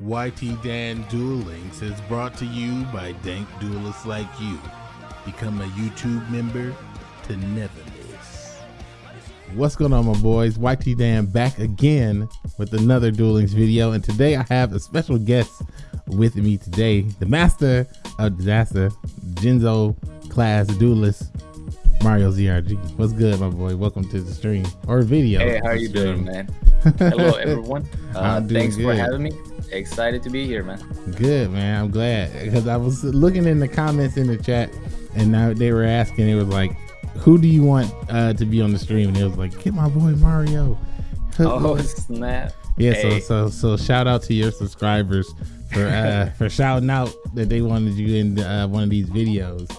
YT Dan Duel Links is brought to you by dank duelists like you. Become a YouTube member to never miss. What's going on, my boys? YT Dan back again with another Duel Links video, and today I have a special guest with me today, the master of disaster, Genzo class duelist, Mario ZRG. What's good, my boy? Welcome to the stream or video. Hey, how are you doing, man? Hello, everyone. Uh, thanks good. for having me. Excited to be here, man. Good, man. I'm glad because I was looking in the comments in the chat, and now they were asking. It was like, "Who do you want uh, to be on the stream?" And it was like, "Get my boy Mario." Oh snap! Yeah, hey. so so so shout out to your subscribers for uh for shouting out that they wanted you in uh, one of these videos.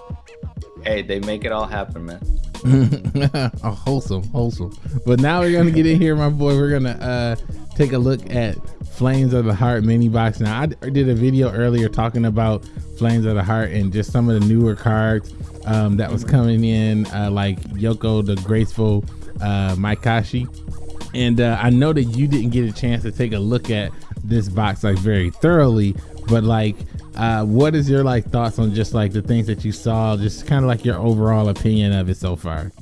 Hey, they make it all happen, man. oh, wholesome, wholesome. But now we're gonna get in here, my boy. We're gonna uh take a look at Flames of the Heart mini box. Now I did a video earlier talking about Flames of the Heart and just some of the newer cards um, that was coming in, uh, like Yoko the Graceful uh, Mayakashi. And uh, I know that you didn't get a chance to take a look at this box like very thoroughly, but like, uh, what is your like thoughts on just like the things that you saw, just kind of like your overall opinion of it so far?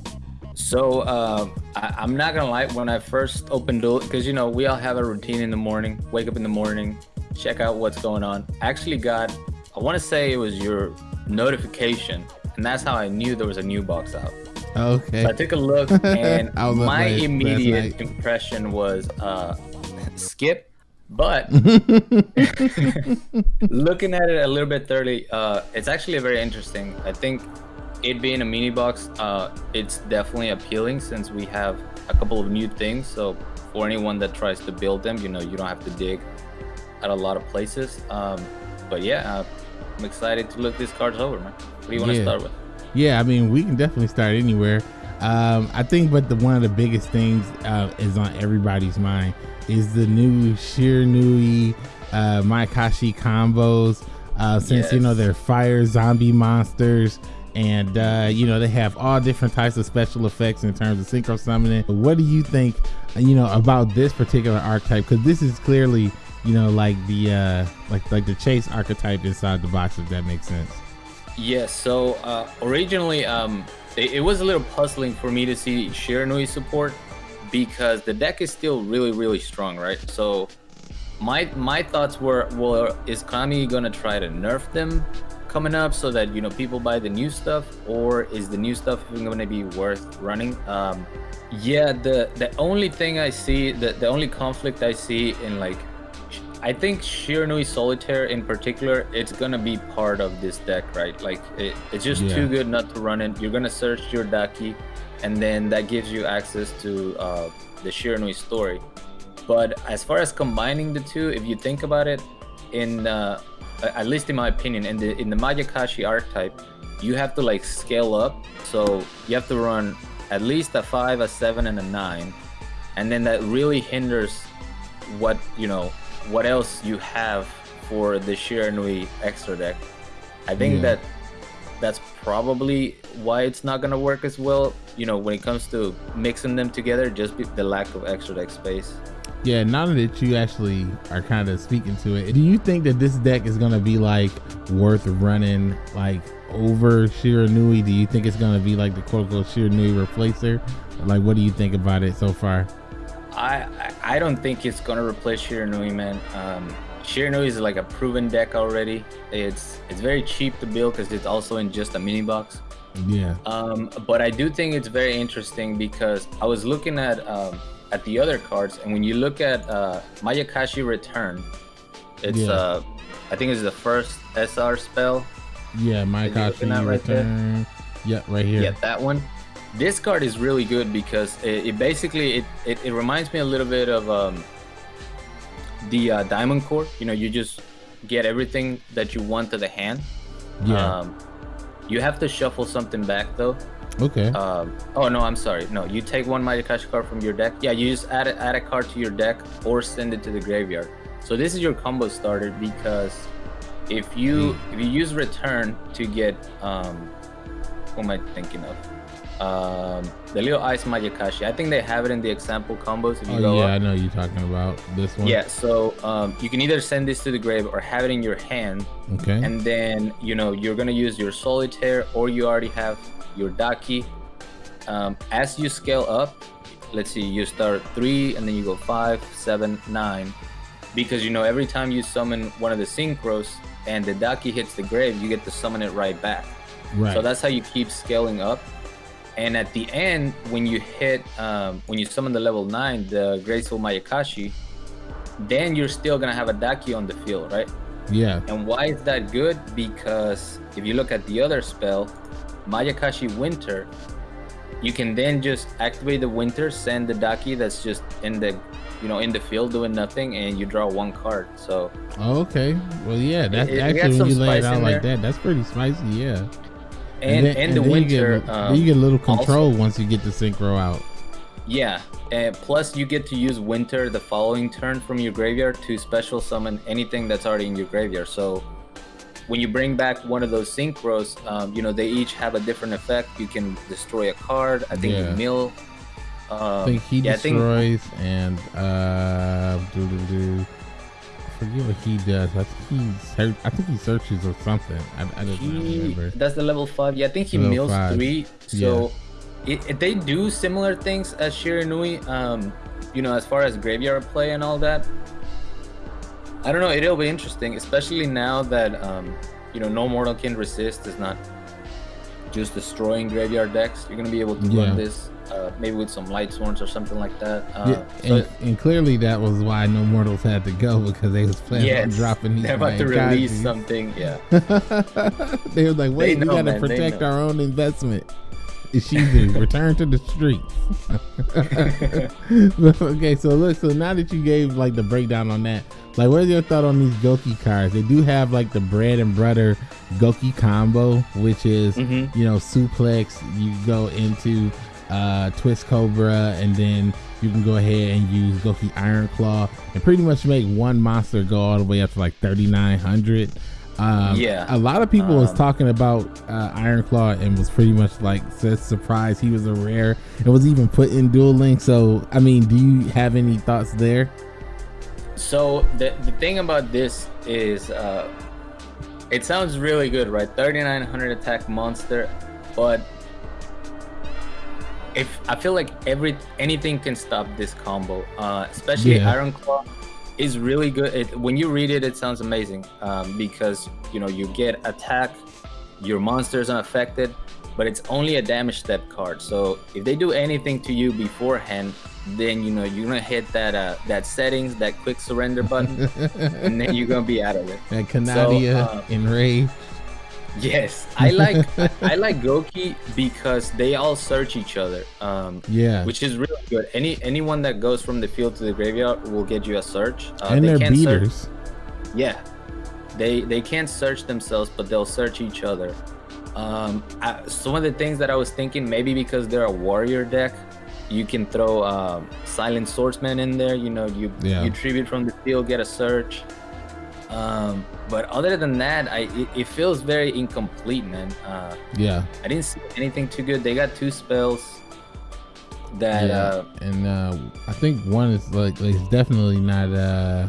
So uh, I, am not gonna lie. When I first opened it, because you know we all have a routine in the morning. Wake up in the morning, check out what's going on. I actually got, I want to say it was your notification, and that's how I knew there was a new box out. Okay. So I took a look, and my immediate impression was uh, skip. But looking at it a little bit thoroughly, uh, it's actually very interesting. I think it being a mini box, uh, it's definitely appealing since we have a couple of new things. So for anyone that tries to build them, you know, you don't have to dig at a lot of places. Um, but yeah, uh, I'm excited to look these cards over, man. What do you want yeah. to start with? Yeah, I mean, we can definitely start anywhere. Um, I think, but the one of the biggest things uh, is on everybody's mind is the new Shiranui uh, Mayakashi combos. Uh, since yes. you know they're fire zombie monsters and uh, you know they have all different types of special effects in terms of synchro summoning. What do you think, you know, about this particular archetype? Because this is clearly, you know, like the uh, like like the chase archetype inside the box, if that makes sense. Yes. So uh, originally, um, it, it was a little puzzling for me to see Shiranui support because the deck is still really really strong, right? So my my thoughts were, well, is Konami gonna try to nerf them coming up so that you know people buy the new stuff or is the new stuff even going to be worth running? Um yeah the the only thing i see the the only conflict i see in like i think shiranui solitaire in particular it's gonna be part of this deck right? Like it, it's just yeah. too good not to run it. You're gonna search your daki and then that gives you access to uh the shiranui story. But as far as combining the two if you think about it in uh at least in my opinion, in the in the Mayakashi archetype, you have to like scale up. So you have to run at least a five, a seven, and a nine, and then that really hinders what you know what else you have for the Shiranui extra deck. I think yeah. that that's probably why it's not gonna work as well. You know, when it comes to mixing them together, just the lack of extra deck space. Yeah, now that you actually are kind of speaking to it, do you think that this deck is gonna be like worth running like over Shiranui? Do you think it's gonna be like the quote unquote Shiranui replacer? Like, what do you think about it so far? I I don't think it's gonna replace Shiranui, man. Um, Shiranui is like a proven deck already. It's it's very cheap to build because it's also in just a mini box. Yeah. Um, but I do think it's very interesting because I was looking at um, at the other cards, and when you look at uh, Mayakashi Return, it's yeah. uh, I think it's the first SR spell. Yeah, Mayakashi right Return. There? Yeah, right here. Yeah, that one. This card is really good because it, it basically it, it, it reminds me a little bit of um, the uh, Diamond Core. You know, you just get everything that you want to the hand. Yeah. Um, you have to shuffle something back though. Okay. Um, oh no, I'm sorry. No, you take one Mayakashi card from your deck. Yeah, you just add a, add a card to your deck or send it to the graveyard. So this is your combo starter because if you mm. if you use return to get um, who am I thinking of? um, the little ice Mayakashi. I think they have it in the example combos. If you Oh go yeah, up. I know you're talking about this one. Yeah, so um, you can either send this to the grave or have it in your hand, Okay. and then you know you're gonna use your solitaire or you already have your daki. Um, as you scale up, let's see, you start three and then you go five, seven, nine, because you know every time you summon one of the synchros and the daki hits the grave, you get to summon it right back. right. So that's how you keep scaling up. And at the end, when you hit, um, when you summon the level nine, the Graceful Mayakashi, then you're still gonna have a Daki on the field, right? yeah. And why is that good? Because if you look at the other spell, Mayakashi Winter, you can then just activate the Winter, send the Daki that's just in the, you know, in the field doing nothing, and you draw one card. So Oh, okay. Well, yeah. That's it actually when you lay it out like there. that. That's pretty spicy. Yeah. and and, then- the then Winter, You get, um, you get a little also- control once you get the synchro out. Yeah, and plus you get to use Winter the following turn from your graveyard to special summon anything that's already in your graveyard. So when you bring back one of those synchros, um, you know they each have a different effect. You can destroy a card. I think Yeah. you mill. Um, I think he yeah, I think- destroys and uh, do do do. I forget what he does. I think he search. I think he searches or something. I, I don't he, remember. that's the level five. Yeah, I think he Level mills five. three. So it- they do similar things as Shiranui. Um, you know, as far as graveyard play and all that. I don't know. It'll be interesting, especially now that um, you know, no mortal can resist is not just destroying graveyard decks. You're gonna be able to Yeah. run this uh, maybe with some light swords or something like that. Uh, Yeah, and, and clearly that was why no mortals had to go because they was planning on dropping these. they're about to release something. Yeah. they were like, wait, we know, gotta man, protect our own investment. Ishizu, return to the streets. okay, so look, so now that you gave like the breakdown on that, like what's your thought on these Goki cards? They do have like the bread and butter Goki combo, which is Mhm. you know suplex. You go into uh, Twist Cobra, and then you can go ahead and use Goki Iron Claw, and pretty much make one monster go all the way up to like thirty nine hundred. Um, Yeah. a lot of people was Um, talking about uh, Iron Claw and was pretty much like surprised he was a rare. It was even put in Duel Link. So I mean, do you have any thoughts there? So the the thing about this is, uh, it sounds really good, right? 3900 attack monster, but if I feel like every anything can stop this combo, uh, especially Yeah. Iron Claw is really good. It, when you read it, it sounds amazing um, because you know you get attack, your monster is unaffected, but it's only a damage step card. So if they do anything to you beforehand, then you know you're gonna hit that uh, that settings, that quick surrender button, and then you're gonna be out of it. And Canadia uh, enraged. Yes, I like I, like Goki because they all search each other, um, Yeah, which is really good. Any anyone that goes from the field to the graveyard will get you a search. Uh, and they they're can't search- beaters. yeah, they they can't search themselves, but they'll search each other. Um, I, some of the things that I was thinking, maybe because they're a warrior deck, you can throw um, silent swordsman in there. You know, you Yeah. you tribute from the field, get a search. Um, but other than that, I it, it feels very incomplete, man. Uh, Yeah, I didn't see anything too good. They got two spells that yeah. uh, and uh, I think one is like it's definitely not. uh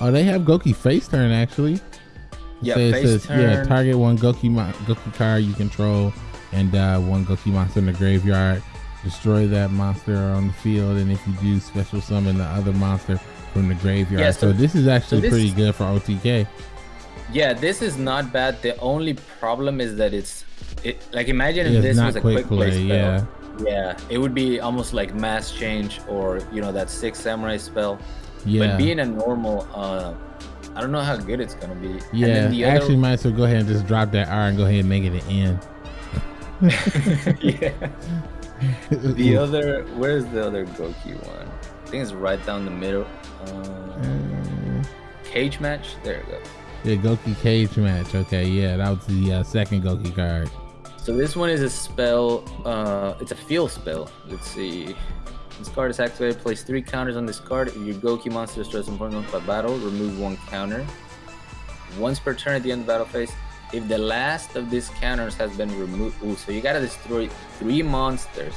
Oh, they have Goki face turn actually. yeah, So face says, turn. yeah, target one Goki Goki card you control, and uh, one Goki monster in the graveyard. Destroy that monster on the field, and if you do, special summon the other monster from the graveyard. Yeah, so, so- this is actually this pretty good for OTK. Yeah, this is not bad. The only problem is that it's it like imagine if this was a quick quick play, play, spell. yeah. Yeah, it would be almost like mass change or you know that six samurai spell. Yeah, But being a normal, uh, I don't know how good it's gonna be. Yeah. the other- Actually, might as well go ahead and just drop that R and go ahead and make it an N. yeah. The other, where's the other Goki one? I think it's right down the middle. Uh, cage match. There we go. yeah, Goki cage match. Okay, yeah, that was the uh, second Goki card. So this one is a spell. Uh, it's a field spell. Let's see. This card is activated. Place three counters on this card. If your Goki monster destroys important by battle, remove one counter. Once per turn at the end of the battle phase, if the last of these counters has been removed, ooh, so you gotta destroy three monsters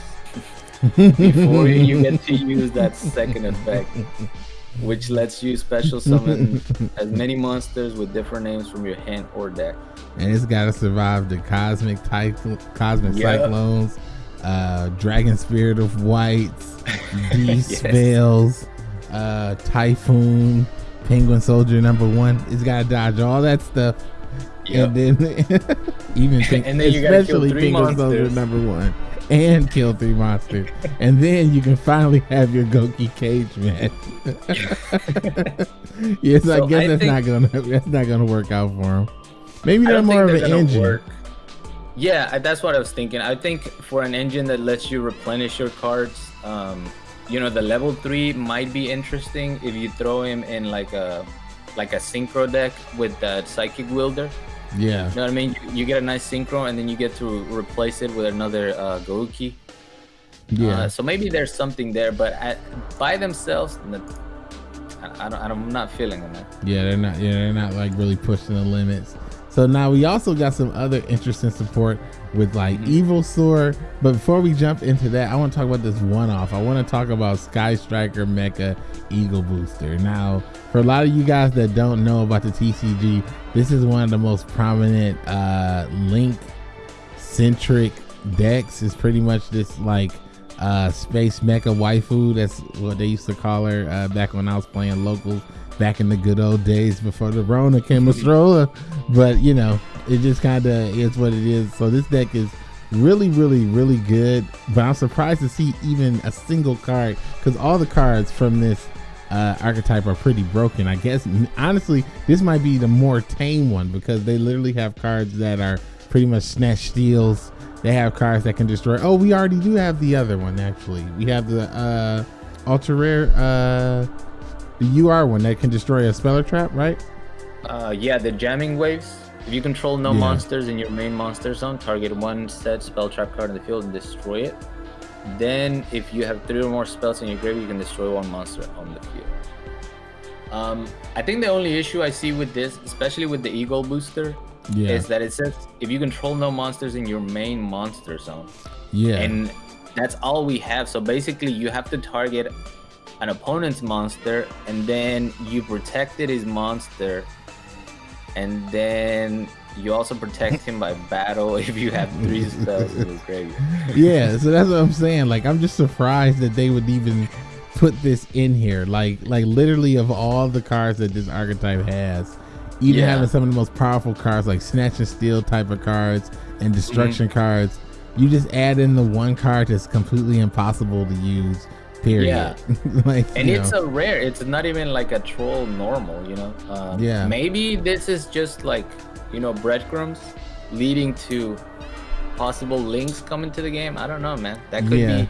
before you get to use that second effect, which lets you special summon as many monsters with different names from your hand or deck. And it's got to survive the cosmic type, cosmic cyclones, uh, dragon spirit of whites, beast yes. spells, uh, typhoon, penguin soldier number one. It's got to dodge all that stuff. Yep. And then even think, and then especially penguin soldier number one and kill three monsters, and then you can finally have your Goki cage match. yes, so I guess I that's not gonna that's not gonna work out for him. Maybe they're more of an engine. Work. Yeah, that's what I was thinking. I think for an engine that lets you replenish your cards, um, you know, the level three might be interesting if you throw him in like a like a synchro deck with that Psychic Wheeleder. Yeah. You know what I mean? You, you, get a nice synchro and then you get to replace it with another uh, Goki. Yeah. Uh, so maybe there's something there, but by themselves, I, I don't, I'm not feeling them. Yeah, they're not. Yeah, they're not like really pushing the limits. So now we also got some other interesting support with like mm-hmm. Evolsaur. But before we jump into that, I want to talk about this one off. I want to talk about Sky Striker Mecha Eagle Booster. Now, for a lot of you guys that don't know about the TCG, this is one of the most prominent uh, Link centric decks. Is pretty much this like uh, space mecha waifu. That's what they used to call her uh, back when I was playing locals back in the good old days before the Rona came a stroller. But you know, it just kind of is what it is. So this deck is really, really, really good. But I'm surprised to see even a single card because all the cards from this uh, archetype are pretty broken. I guess honestly, this might be the more tame one because they literally have cards that are pretty much snatch steals. They have cards that can destroy. Oh, we already do have the other one actually. We have the uh, ultra rare, uh, the UR one that can destroy a speller trap, right? Uh, yeah, the jamming waves. If you control no yeah. monsters in your main monster zone, target one set spell trap card in the field and destroy it. Then, if you have three or more spells in your grave, you can destroy one monster on the field. Um, I think the only issue I see with this, especially with the Eagle booster, yeah. is that it says if you control no monsters in your main monster zone. Yeah. And that's all we have. So basically, you have to target an opponent's monster, and then you protected his monster and then you also protect him by battle if you have three spells in his graveyard. Yeah, so that's what I'm saying. Like, I'm just surprised that they would even put this in here. Like, like literally of all the cards that this archetype has, even yeah. having some of the most powerful cards like Snatch and Steal type of cards and Destruction mm-hmm. cards, you just add in the one card that's completely impossible to use Period. Yeah. like, and it's know. a rare. It's not even like a troll normal. You know. Um, yeah. Maybe this is just like you know breadcrumbs leading to possible links coming to the game. I don't know, man. That could yeah.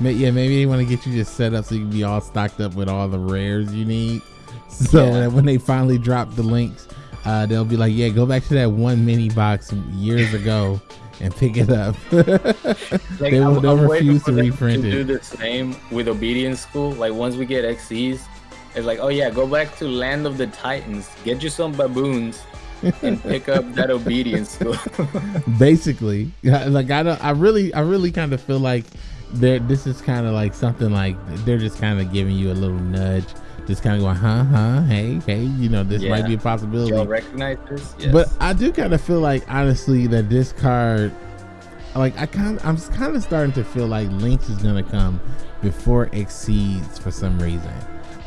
be. Yeah, maybe they want to get you just set up so you can be all stocked up with all the rares you need. So yeah. that when they finally drop the links, uh, they'll be like, "Yeah, go back to that one mini box years ago." and pick it up. like, they will I'm, refuse to reprint to it. Do the same with Obedience School. Like once we get XCs, it's like, oh yeah, go back to Land of the Titans, get you some baboons, and pick up that Obedience School. Basically, like I don't, I really, I really kind of feel like there. This is kind of like something like they're just kind of giving you a little nudge just kind of going, huh, huh, hey, hey, you know, this yeah. might be a possibility. Y'all recognize this? Yes. But I do kind of feel like, honestly, that this card, like, I kind I'm kind of starting to feel like Links is gonna come before Exceeds for some reason.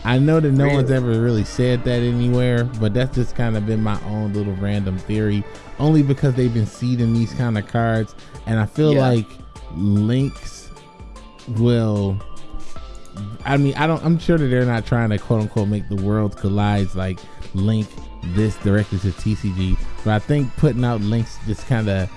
I know that no really? one's ever really said that anywhere, but that's just kind of been my own little random theory. Only because they've been seeding these kind of cards, and I feel yeah. like Links will I mean, I don't. I'm sure that they're not trying to quote unquote make the world collides like link this directly to TCG, but I think putting out links just kind of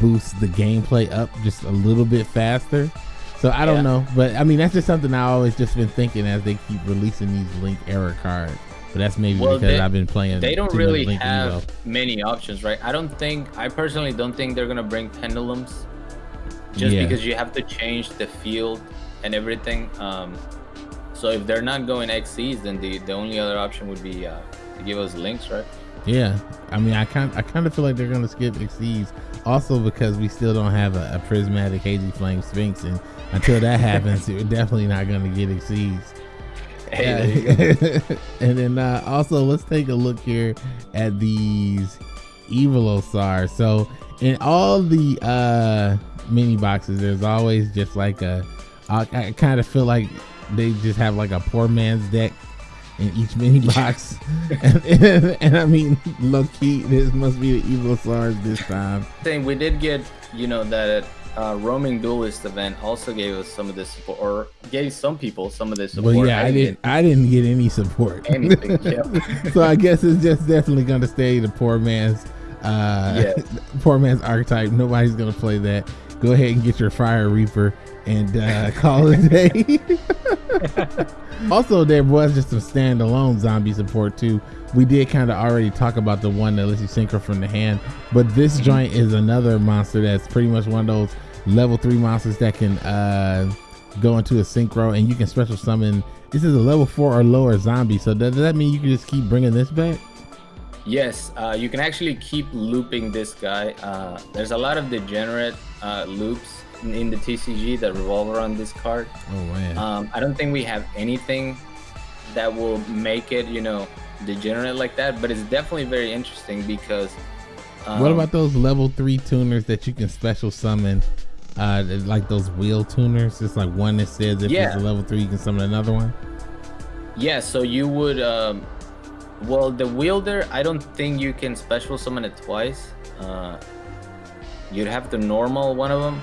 boosts the gameplay up just a little bit faster. So I don't yeah. know, but I mean that's just something I always just been thinking as they keep releasing these link error cards. But that's maybe well, because they, I've been playing. They don't really have many options, right? I don't think. I personally don't think they're gonna bring pendulums, just yeah. because you have to change the field and everything. Um, so if they're not going XCs, then the, the only other option would be uh, to give us links, right? Yeah, I mean, I kind I kind of feel like they're gonna skip XCs, also because we still don't have a, a prismatic hazy flame sphinx, and until that happens, we're definitely not gonna get XCs. Hey, and then uh, also let's take a look here at these Evolsaur. So in all the uh mini boxes, there's always just like a. I, I kind of feel like they just have like a poor man's deck in each mini box, and, and, and, I mean, low key, this must be the Evolsaurs this time. Thing we did get, you know, that uh, roaming duelist event also gave us some of this support, or gave some people some of this support. Well, yeah, I, I didn't. I didn't get any support. Anything. Yep. so I guess it's just definitely going to stay the poor man's, uh, yeah. poor man's archetype. Nobody's going to play that. Go ahead and get your Fire Reaper and uh, call it a day. also, there was just some standalone zombie support too. We did kind of already talk about the one that lets you synchro from the hand, but this mm-hmm. joint is another monster that's pretty much one of those level three monsters that can uh, go into a synchro and you can special summon. This is a level four or lower zombie. So does that mean you can just keep bringing this back? Yes, uh, you can actually keep looping this guy. Uh, there's a lot of degenerate uh, loops in, in, the TCG that revolve around this card. Oh man. Um, I don't think we have anything that will make it, you know, degenerate like that. But it's definitely very interesting because. Um, what about those level three tuners that you can special summon uh, like those wheel tuners. It's like one that says if yeah. it's a level three, you can summon another one. Yeah, so you would. Um, well, the wielder, I don't think you can special summon it twice. Uh, you'd have to normal one of them,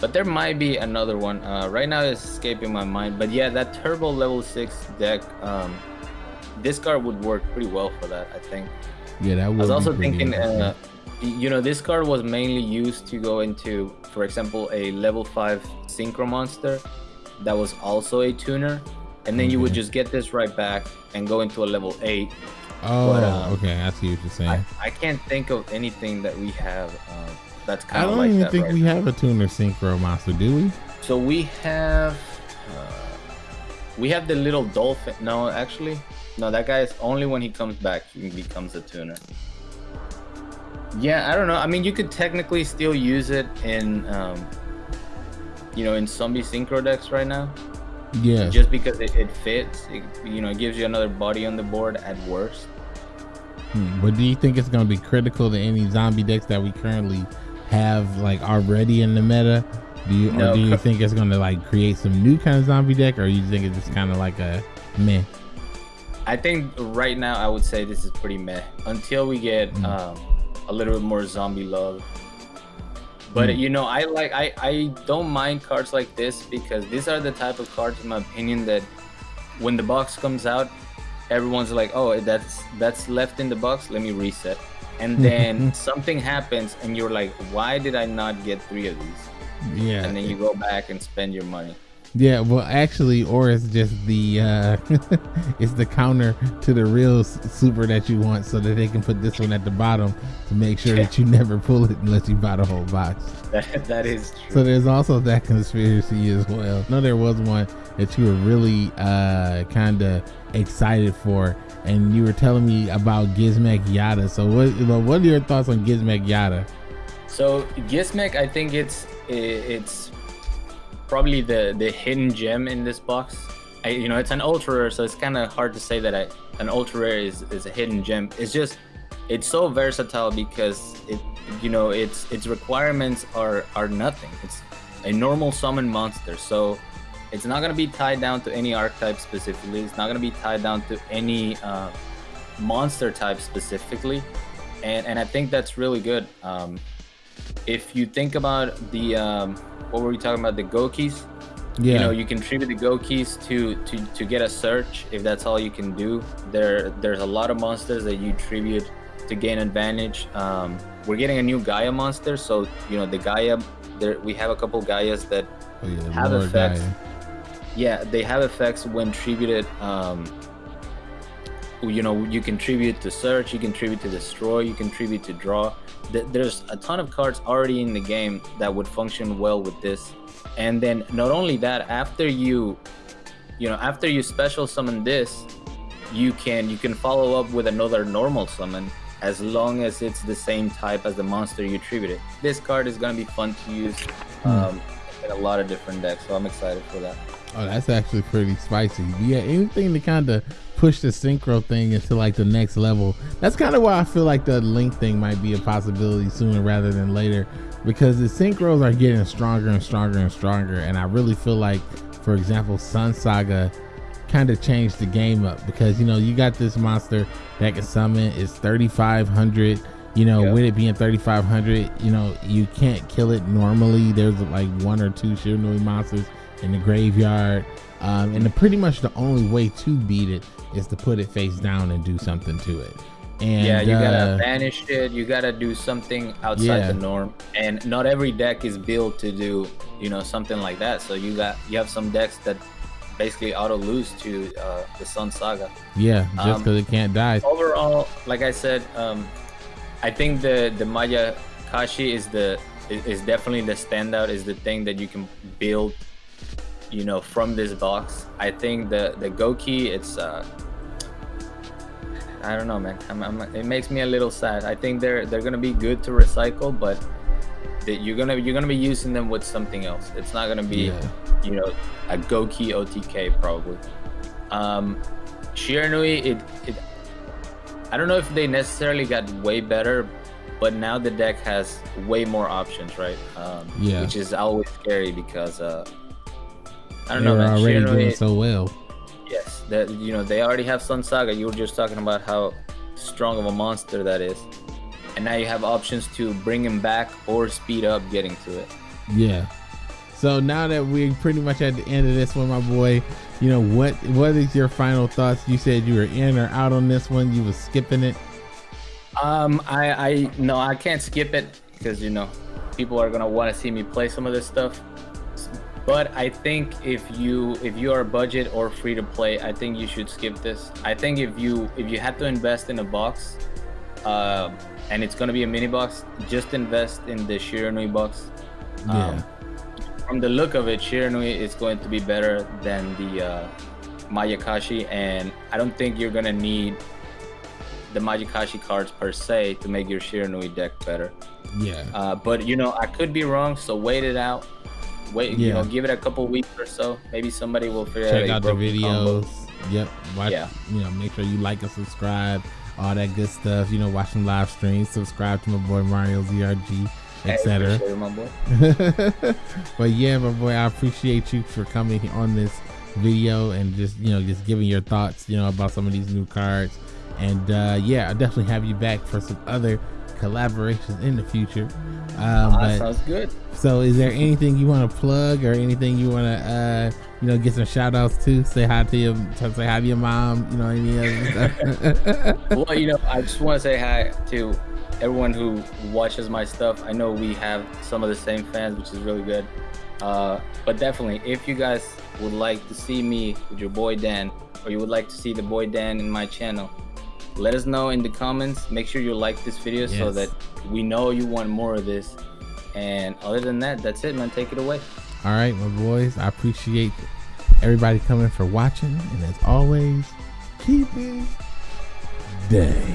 but there might be another one. Uh, right now, it's escaping my mind. But yeah, that turbo level six deck, um, this card would work pretty well for that. I think. Yeah, that would. I was also thinking. Uh, you know, this card was mainly used to go into, for example, a level 5 Synchro Monster that was also a tuner. And then you would just get this right back and go into a level 8. Oh, but, um, okay. I see what you're saying. I, I, can't think of anything that we have uh, that's kind of like I don't even think right we now. have a tuner Synchro Monster, do we? So we have... Uh, we have the little dolphin. No, actually, no. That guy is only when he comes back he becomes a tuner. Yeah, I don't know. I mean, you could technically still use it in, um, you know, in zombie synchro decks right now. Yeah. Just because it, it fits, it, you know, it gives you another body on the board at worst. Hmm. But do you think it's going to be critical to any zombie decks that we currently have, like already in the meta? Do you, no, or do you think it's going to like create some new kind of zombie deck, or you think it's just kind of like a meh? I think right now I would say this is pretty meh until we get. Mm. Um, a little bit more zombie love. But mm. you know, I like I I don't mind cards like this because these are the type of cards, in my opinion, that when the box comes out, everyone's like, "Oh, that's that's left in the box. Let me reset." And then something happens, and you're like, "Why did I not get three of these?" Yeah. And then you go back and spend your money. Yeah, well, actually, or it's just the uh it's the counter to the real super that you want, so that they can put this one at the bottom to make sure that you never pull it unless you buy the whole box. That, that is true. So there's also that conspiracy as well. No, there was one that you were really uh kind of excited for, and you were telling me about Gizmek Yada. So what what are your thoughts on Gizmek Yada? So Gizmek, I think it's it's probably the the hidden gem in this box. I, you know, it's an ultra rare, so it's kind of hard to say that I, an ultra rare is, is a hidden gem. It's just, it's so versatile because it, you know, its its requirements are are nothing. It's a normal summon monster, so it's not gonna be tied down to any archetype specifically. It's not gonna be tied down to any uh, monster type specifically, and and I think that's really good. Um, if you think about the um, what were we talking about? The Gokis. Yeah. You know, you contribute the Gokis to to to get a search if that's all you can do. There there's a lot of monsters that you tribute to gain advantage. Um, we're getting a new Gaia monster, so you know the Gaia. There we have a couple Gaias that oh, yeah, have effects. Gaia. Yeah, they have effects when tributed. Um, you know, you contribute to search, you contribute to destroy, you contribute to draw there's a ton of cards already in the game that would function well with this. And then not only that, after you, you know, after you special summon this, you can you can follow up with another normal summon as long as it's the same type as the monster you attributed. This card is gonna be fun to use Hmm. um, in a lot of different decks, so I'm excited for that. Oh, that's actually pretty spicy. Yeah, anything to kind of push the synchro thing into like the next level. That's kind of why I feel like the link thing might be a possibility sooner rather than later, because the synchros are getting stronger and stronger and stronger, and I really feel like, for example, Sun Saga kind of changed the game up because you know you got this monster that can summon. It's 3,500. You know, Yeah. with it being 3,500, you know you can't kill it normally. There's like one or two Shiranui monsters in the graveyard. Um, and the, pretty much the only way to beat it is to put it face down and do something to it. And yeah, you uh, gotta banish it. You gotta do something outside Yeah. the norm, and not every deck is built to do you know something like that. So you got you have some decks that basically auto lose to uh, the Sun Saga. yeah, just um, because it can't die. Overall, like I said, um, I think the the Maya Kashi is the is is definitely the standout. Is the thing that you can build, you know, from this box. I think the the Goki, it's uh, I don't know, man. I'm, I'm, it makes me a little sad. I think they're they're gonna be good to recycle, but that you're gonna you're gonna be using them with something else. It's not gonna be Yeah. you know a Goki OTK probably. Um, Shiranui, it it I don't know if they necessarily got way better, but now the deck has way more options, right? Um, Yeah. Which is always scary because uh, I don't They're know, man. already Shiranui, doing so well. Yes, that you know they already have Sun Saga. You were just talking about how strong of a monster that is, and now you have options to bring him back or speed up getting to it. Yeah. So now that we're pretty much at the end of this one, my boy, you know what? What is your final thoughts? You said you were in or out on this one. You was skipping it. Um, I I no, I can't skip it because you know people are gonna want to see me play some of this stuff. But I think if you if you are budget or free to play, I think you should skip this. I think if you if you have to invest in a box, uh, and it's gonna be a mini box, just invest in the Shiranui box. Yeah. Um, from the look of it, Shiranui is going to be better than the uh, Mayakashi, and I don't think you're gonna need the Mayakashi cards per se to make your Shiranui deck better. yeah. Uh, but you know, I could be wrong, so wait it out. Wait, you Yeah. know, give it a couple weeks or so. Maybe somebody will figure Check out out the combo. videos. Yep. Watch, Yeah. You know, make sure you like and subscribe. All that good stuff. You know, watch some live streams. Subscribe to my boy Mario ZRG, etc. appreciate it, my boy. but yeah, my boy, I appreciate you for coming on this video and just you know just giving your thoughts, you know, about some of these new cards. And uh, yeah, I'll definitely have you back for some other collaborations in the future. Um, Ah, but sounds good. so, is there anything you want to plug or anything you want to, uh, you know, get some shout outs to? Say hi to your, say hi to your mom. You know, any other stuff. well, you know, I just want to say hi to everyone who watches my stuff. I know we have some of the same fans, which is really good. Uh, but definitely, if you guys would like to see me with your boy Dan, or you would like to see the boy Dan in my channel, let us know in the comments. Make sure you like this video so that we know you want more of this. And other than that, that's it, man. Take it away. All right, my boys, I appreciate everybody coming for watching, and as always, keep it day.